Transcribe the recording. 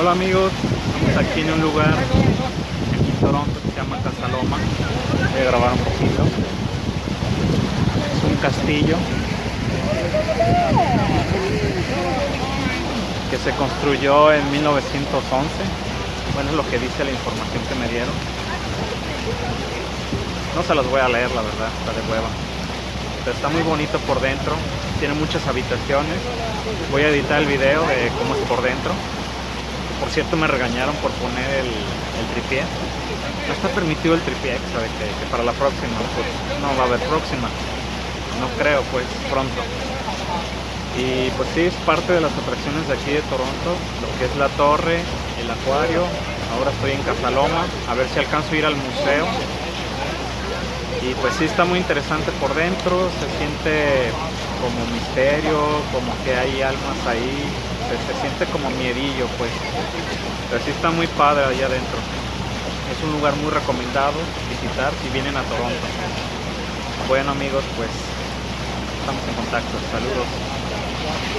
Hola amigos, estamos aquí en un lugar en Toronto que se llama Casaloma. Voy a grabar un poquito. Es un castillo que se construyó en 1911. Bueno, es lo que dice la información que me dieron. No se las voy a leer, la verdad, está de hueva. Pero está muy bonito por dentro, tiene muchas habitaciones. Voy a editar el video de cómo es por dentro. Por cierto, me regañaron por poner el, el tripié. No está permitido el tripié, sabe que, que para la próxima, pues no va a haber próxima. No creo, pues pronto. Y pues sí, es parte de las atracciones de aquí de Toronto, lo que es la torre, el acuario. Ahora estoy en Casaloma, a ver si alcanzo a ir al museo. Y pues sí, está muy interesante por dentro, se siente como misterio, como que hay almas ahí, se, se siente como miedillo, pues. Pero sí está muy padre allá adentro. Es un lugar muy recomendado visitar si vienen a Toronto. Bueno amigos, pues estamos en contacto. Saludos.